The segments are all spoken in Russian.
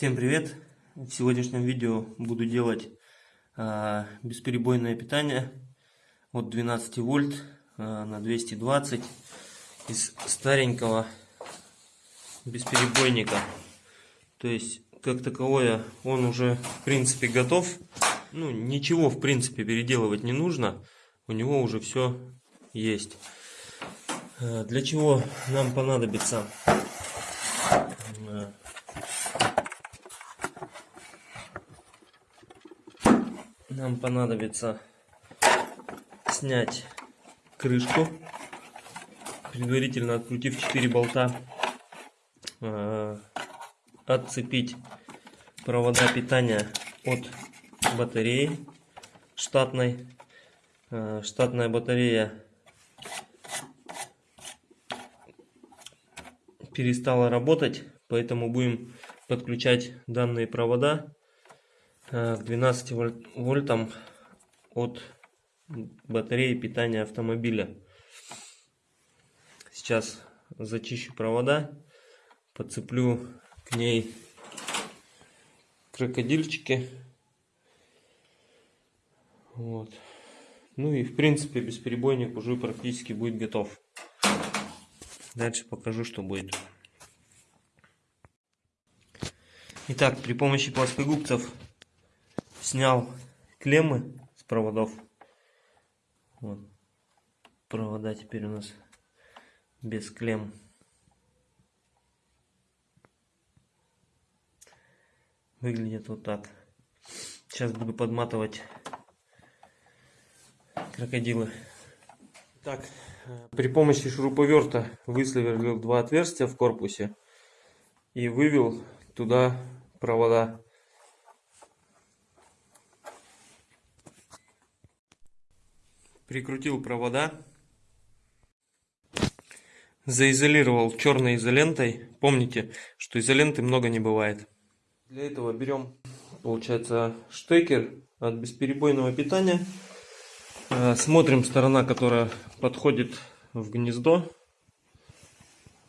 Всем привет! В сегодняшнем видео буду делать а, бесперебойное питание от 12 вольт а, на 220 из старенького бесперебойника. То есть, как таковое, он уже в принципе готов. Ну, ничего в принципе переделывать не нужно. У него уже все есть. А, для чего нам понадобится нам понадобится снять крышку, предварительно открутив 4 болта, э, отцепить провода питания от батареи штатной. Э, штатная батарея перестала работать, поэтому будем подключать данные провода Э, к 12 вольтам от батареи питания автомобиля. Сейчас зачищу провода, подцеплю к ней крокодильчики. Вот. Ну и в принципе бесперебойник уже практически будет готов. Дальше покажу, что будет. Итак, при помощи плоскогубцев снял клеммы с проводов. Вот. Провода теперь у нас без клемм. Выглядит вот так. Сейчас буду подматывать крокодилы. Так, при помощи шуруповерта высверлил два отверстия в корпусе и вывел туда провода. Прикрутил провода, заизолировал черной изолентой. Помните, что изоленты много не бывает. Для этого берем, получается, штекер от бесперебойного питания. Э, смотрим сторона, которая подходит в гнездо.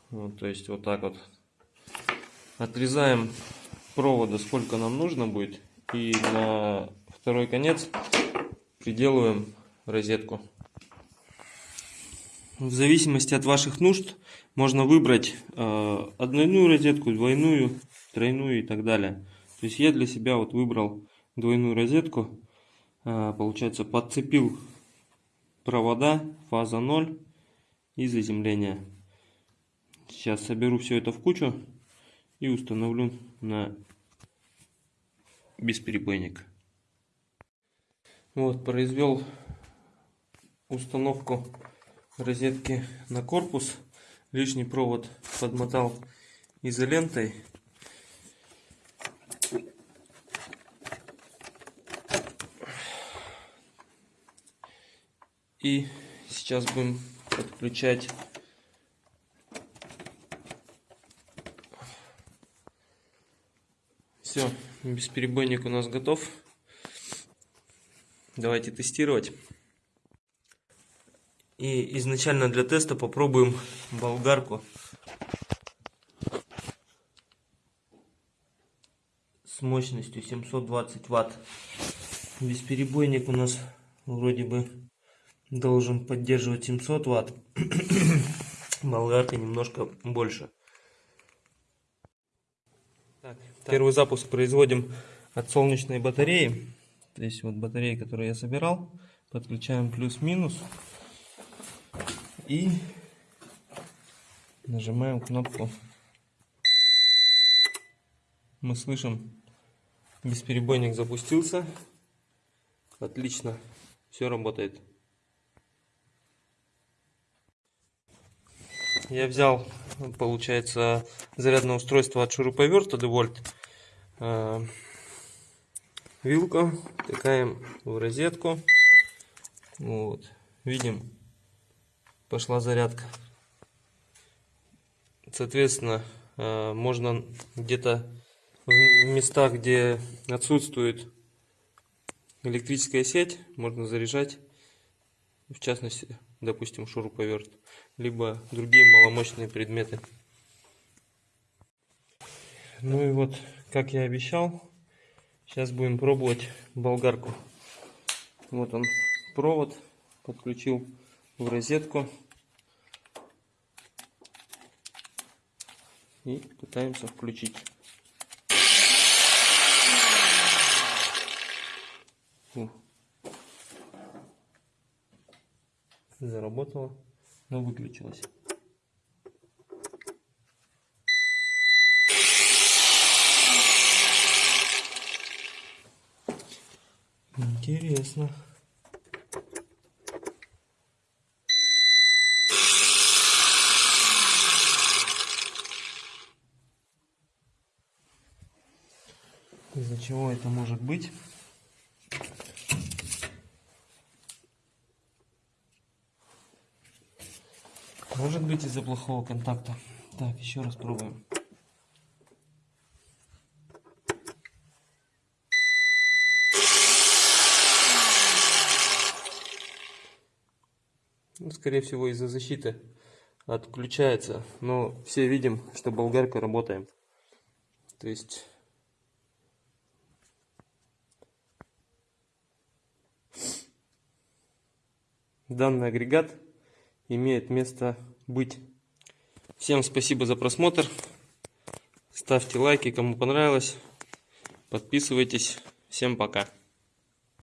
Вот, то есть вот так вот. Отрезаем провода сколько нам нужно будет. И на второй конец приделываем розетку. В зависимости от ваших нужд можно выбрать э, однойную розетку, двойную, тройную и так далее. То есть я для себя вот выбрал двойную розетку. Э, получается подцепил провода, фаза 0 и заземление. Сейчас соберу все это в кучу и установлю на бесперебойник. Вот, произвел установку розетки на корпус. Лишний провод подмотал изолентой. И сейчас будем подключать Все, бесперебойник у нас готов. Давайте тестировать. И изначально для теста попробуем болгарку. С мощностью 720 ватт. Бесперебойник у нас вроде бы должен поддерживать 700 ватт. Болгарка немножко больше. Так, первый запуск производим от солнечной батареи. То есть вот батарея, которую я собирал. Подключаем плюс-минус и нажимаем кнопку. Мы слышим, бесперебойник запустился. Отлично, все работает. Я взял, получается, зарядное устройство от шуруповерта DeWalt. Э, вилку втыкаем в розетку. Вот. Видим, пошла зарядка. Соответственно, э, можно где-то в местах, где отсутствует электрическая сеть, можно заряжать, в частности, допустим, шуруповерт, либо другие маломощные предметы. Ну и вот, как я обещал, сейчас будем пробовать болгарку. Вот он провод, подключил в розетку. И пытаемся включить. Заработало, но выключилось. Интересно. Из-за чего это может быть? Может быть из-за плохого контакта. Так, еще раз пробуем. Ну, скорее всего из-за защиты отключается. Но все видим, что болгарка работает. То есть данный агрегат имеет место быть. Всем спасибо за просмотр. Ставьте лайки, кому понравилось. Подписывайтесь. Всем пока.